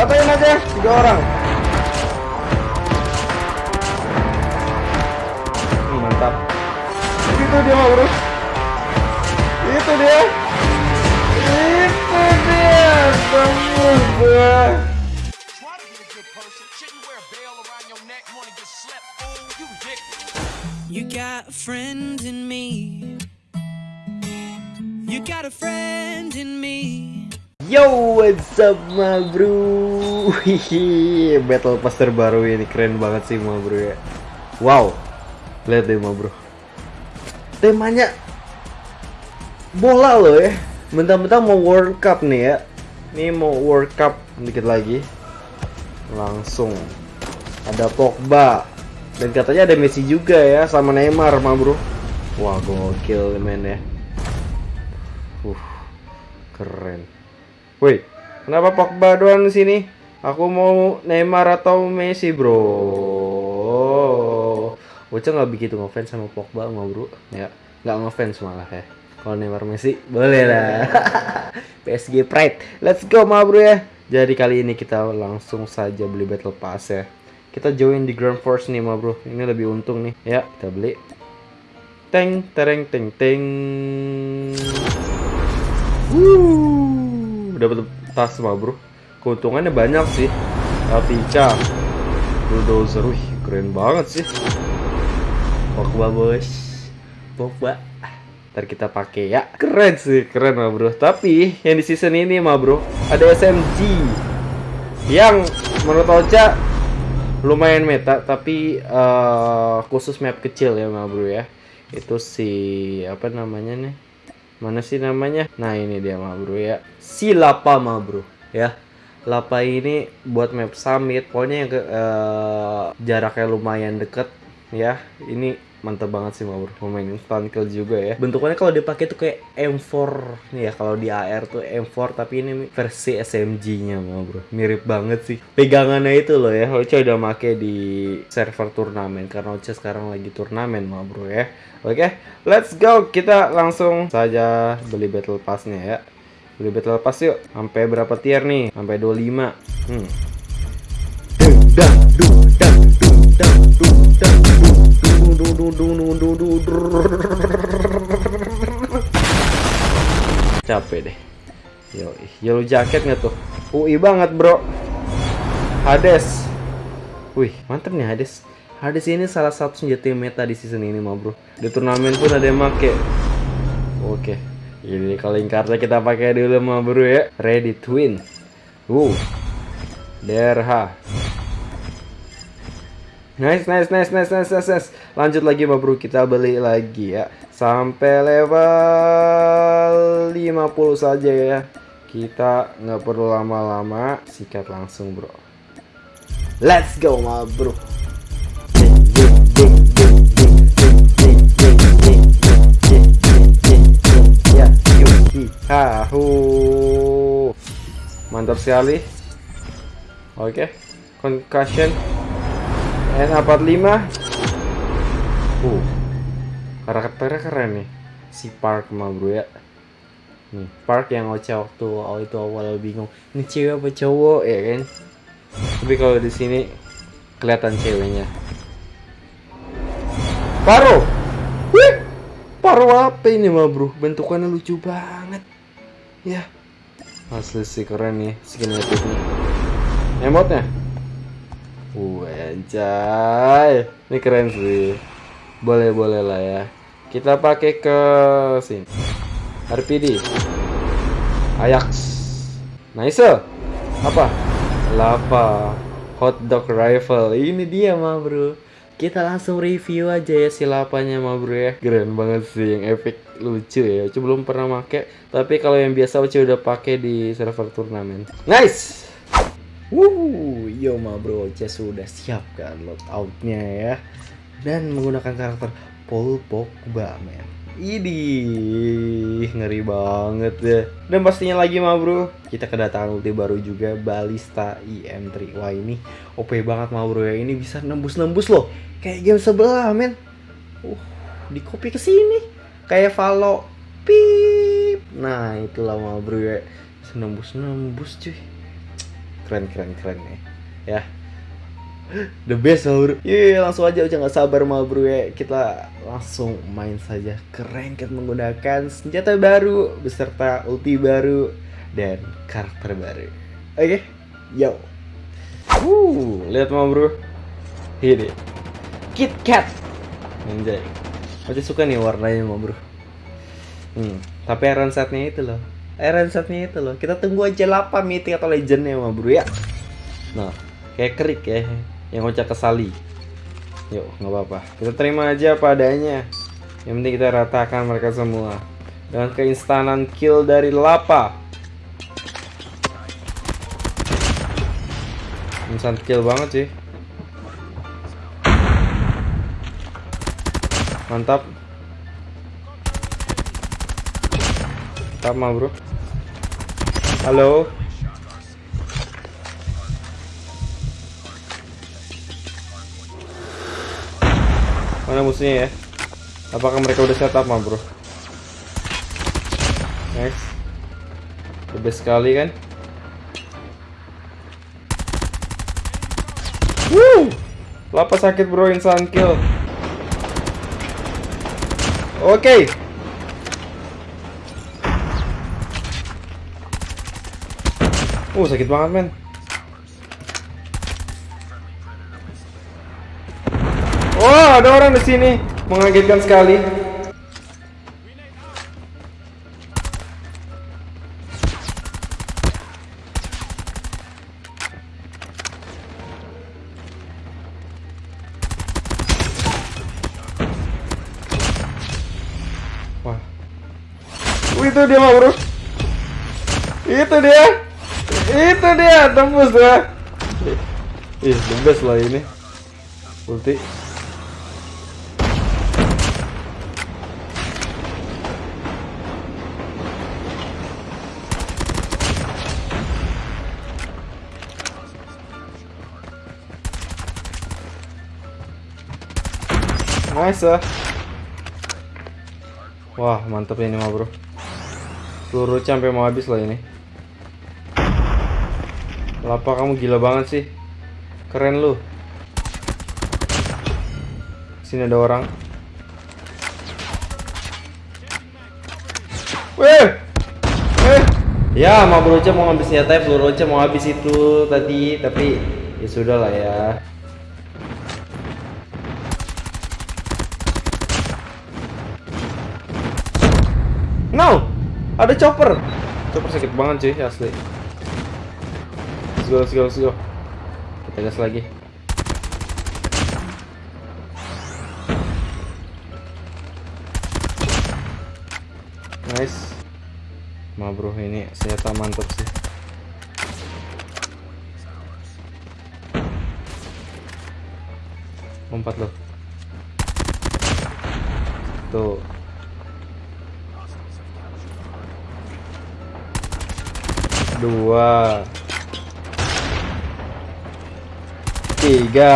Katain aja tiga orang. Hmm, mantap. Itu dia mau urus. Itu dia. Itu dia. Tembus gue. You got a friend in me. You got a friend in me. Yo, what's up, ma bro? Hihi, Battle Pass terbaru ini keren banget sih, ma bro ya. Wow, lihat deh, ma bro. Temanya bola loh ya. Mentang-mentang mau World Cup nih ya. Ini mau World Cup dikit lagi. Langsung ada Pogba dan katanya ada Messi juga ya sama Neymar, ma bro. Wah, gokil men ya. Uh, keren. Woi, kenapa Pogba doang di sini? Aku mau Neymar atau Messi, bro. Bocah nggak begitu ngefans sama Pogba, nggak bro? Ya, nggak ngefans malah ya. Kalau Neymar Messi, boleh lah. PSG Pride, let's go, ma bro ya. Jadi kali ini kita langsung saja beli Battle Pass ya. Kita join di Grand Force nih, ma bro. Ini lebih untung nih. Ya, kita beli. Teng, tereng, teng, teng. Wuh, dapat tas mah bro. Keuntungannya banyak sih. Apica, bulldozer, wih keren banget sih. Pogba bos, Pogba. Ntar kita pakai ya. Keren sih, keren mah bro. Tapi yang di season ini mah bro, ada SMG yang menurut Ocha lumayan meta, tapi eh, khusus map kecil ya mah bro ya. Itu si apa namanya nih? Mana sih namanya? Nah ini dia mah bro ya. Si lapa mah bro ya. Lapa ini buat map summit. Pokoknya yang ke, eh, jaraknya lumayan deket ya. Ini mantep banget sih bro pemain instant kill juga ya bentukannya kalau dipakai tuh kayak M4 nih ya kalau di AR tuh M4 tapi ini versi SMG nya mah bro mirip banget sih pegangannya itu loh ya Ocha udah make di server turnamen karena Ocha sekarang lagi turnamen mah bro ya Oke, let's go. Kita langsung saja beli battle pass-nya ya. Beli battle pass yuk. Sampai berapa tier nih? Sampai 25. Hmm. Dung, dang, dung, Capek deh. Yo, yellow jacket nggak tuh? UI banget, bro. Hades. Wih, mantep nih Hades. Hades ini salah satu senjata meta di season ini mah bro. Di turnamen pun ada yang make. Oke. Ini calling cardnya kita pakai dulu mah bro ya. Ready twin. Uh. Derha. Nice, nice, nice, nice, nice, nice, nice. Lanjut lagi bro, kita beli lagi ya. Sampai level 50 saja ya. Kita nggak perlu lama-lama, sikat langsung bro. Let's go mah bro. Ya. Mantap sekali. Oke, concussion. N45. Uh, karakternya keren nih. Si Park mah bro ya. Nih, Park yang Ocha waktu awal itu awal bingung. Ini cewek apa cowok ya kan? Tapi kalau di sini kelihatan ceweknya. Paro. Wih. Paro apa ini mah bro? Bentukannya lucu banget. Ya. Asli sih keren nih skin epic-nya. Emotnya. Anjay. Ini keren sih. Boleh-boleh lah ya. Kita pakai ke sini. RPD. Ajax. Nice. Apa? Lava. Hotdog rifle. Ini dia mah bro. Kita langsung review aja ya si lapanya mah bro ya. Keren banget sih yang epic lucu ya. Coba belum pernah make. Tapi kalau yang biasa Oce udah pakai di server turnamen. Nice. Wuh, yo mah bro, Oce sudah siap kan loadoutnya ya. Dan menggunakan karakter Paul Pogba men. Idih, ngeri banget ya. Dan pastinya lagi mah bro, kita kedatangan ulti baru juga Balista IM3. Wah ini OP banget mah bro ya. Ini bisa nembus-nembus loh. Kayak game sebelah men. Uh, di copy ke sini. Kayak Valo. Pip. Nah, itulah mah bro ya. Bisa nembus-nembus cuy. Keren keren keren nih. Ya. The best lah bro Iya langsung aja udah nggak sabar mah bro ya. Kita langsung main saja. Keren kan menggunakan senjata baru beserta ulti baru dan karakter baru. Oke yo. Wuh, lihat mah bro. Ini Kit Kat. Anjay. Masih suka nih warnanya mah bro. Hmm, tapi iron setnya itu loh iron setnya itu loh. Kita tunggu aja 8 mythic atau legendnya mah bro ya. Nah kayak kerik ya. Yang ngocak kesali yuk nggak apa-apa. Kita terima aja apa adanya. Yang penting kita ratakan mereka semua. Dengan keinstanan kill dari Lapa. Instan kill banget sih. Mantap. Mantap mah bro halo Mana musuhnya ya? Apakah mereka udah setup mah bro? The best sekali kan? Woo! Lapa sakit bro, instant kill Oke Uh, sakit banget men Wah, ada orang di sini. Mengagetkan sekali. Wah. Wih, itu dia Bro. Itu dia. Tembus ya. Ih, the best lah ini. Ulti. Nice ah. Wah mantap ini mah bro Peluru sampai mau habis lah ini Lapa kamu gila banget sih. Keren lu. Sini ada orang. Weh Eh! Ya mau bro mau habis senjata peluru mau habis itu tadi Tapi ya sudah lah ya. No! Ada chopper! Chopper sakit banget cuy, asli. Go, let's go, let's go. Kita gas lagi. Nice. Ma bro, ini senjata mantap sih. Lompat loh. Tuh. dua tiga.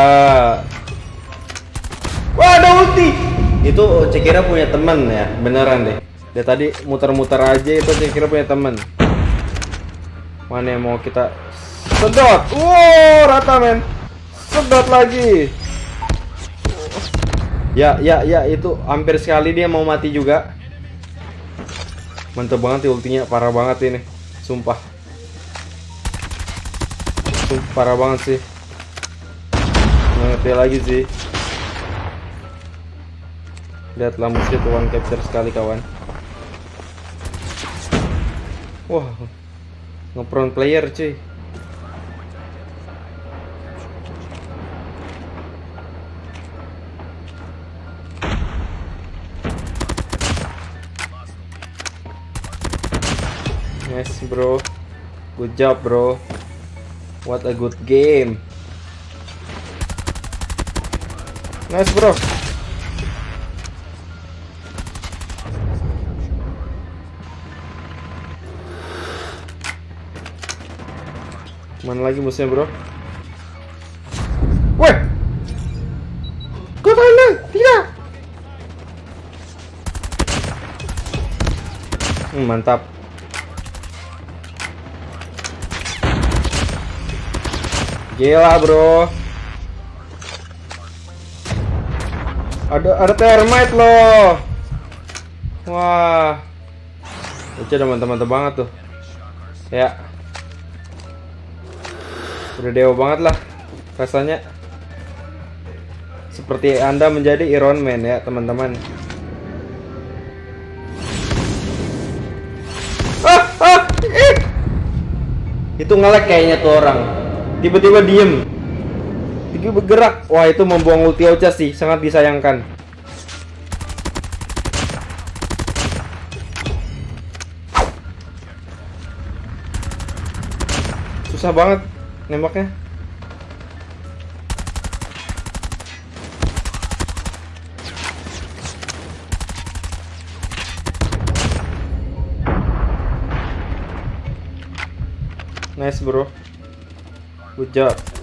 Wah ada ulti. Itu cekira punya teman ya beneran deh. Dia tadi muter-muter aja itu cekira punya teman mana yang mau kita sedot? Wow rata men. Sedot lagi. Ya ya ya itu hampir sekali dia mau mati juga. Mantep banget ya ultinya parah banget ini. Sumpah. Sumpah, parah banget sih ngerti lagi sih. Lihatlah musuh tuh one capture sekali kawan. Wah ngepron player cuy. Nice bro. Good job bro. What a good game Nice bro. Mana lagi musuhnya bro? Weh! Kau mana? Tidak hmm, Mantap. Gila bro. Ada ada termite loh. Wah. Itu teman-teman banget tuh. Ya. Udah dewa banget lah rasanya. Seperti Anda menjadi Iron Man ya, teman-teman. Ah, ah. Itu ngelek kayaknya tuh orang. Tiba-tiba diem. Tiba bergerak. Wah, itu membuang ulti Ocha sih, sangat disayangkan. Susah banget nembaknya. Nice bro. Good job.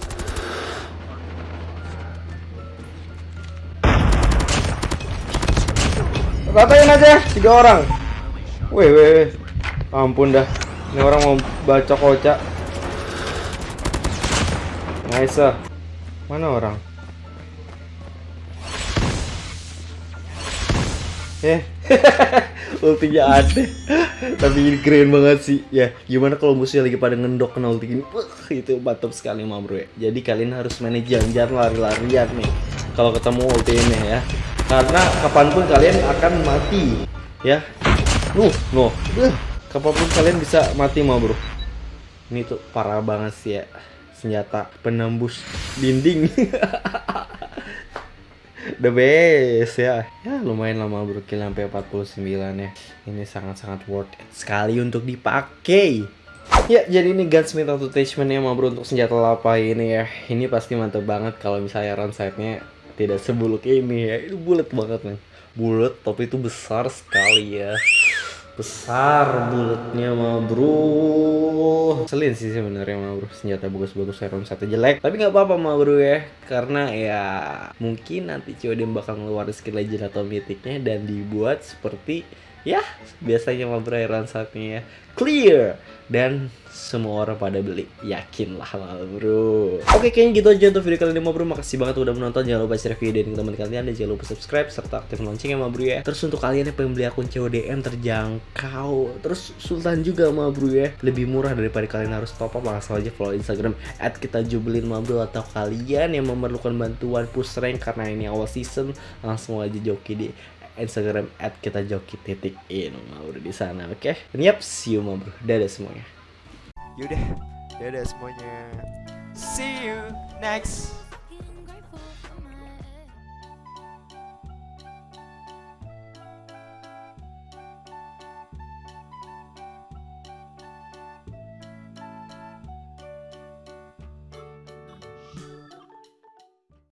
Ratain aja tiga orang. Weh weh weh. Ampun dah. Ini orang mau baca kocak. Nice. ah. Mana orang? Eh. Ultinya ada. Tapi ini keren banget sih. Ya, gimana kalau musuhnya lagi pada ngendok kena ulti gini? Wah, itu mantap sekali mah bro ya. Jadi kalian harus manage jalan-jalan lari-larian nih. Kalau ketemu ulti ini ya. Karena kapan pun kalian akan mati. Ya. Nuh, nuh. Beuh, Kapan pun kalian bisa mati mah bro. Ini tuh parah banget sih ya. Senjata penembus dinding. The best ya. Ya lumayan lama bro kill sampai 49 ya. Ini sangat-sangat worth it sekali untuk dipakai. Ya, jadi ini gunsmith attachment ya bro untuk senjata lapa ini ya. Ini pasti mantap banget kalau misalnya run sight-nya tidak sebuluk ini ya. Itu bulat banget nih. Bulat tapi itu besar sekali ya. Besar bulatnya ma bro. Selin sih sebenarnya ma bro. Senjata bagus-bagus run sight jelek. Tapi nggak apa-apa ma bro ya. Karena ya mungkin nanti COD bakal ngeluarin skill legend atau mythicnya dan dibuat seperti ya biasanya ma bro run sightnya ya. Clear. Dan semua orang pada beli. Yakin lah bro. Oke kayaknya gitu aja untuk video kali ini ma bro. Makasih banget udah menonton. Jangan lupa share video ini ke teman kalian. Dan jangan lupa subscribe serta aktifkan loncengnya ma bro ya. Terus untuk kalian yang pengen beli akun CODM terjangkau. Terus Sultan juga ma bro ya. Lebih murah daripada kalian harus top up. Langsung aja follow Instagram at kita jubelin bro. Atau kalian yang memerlukan bantuan push rank karena ini awal season langsung aja joki di Instagram at kita joki titik in. Bro di sana oke? Dan yap see you ma bro. Dadah semuanya. Yaudah, dadah semuanya. See you next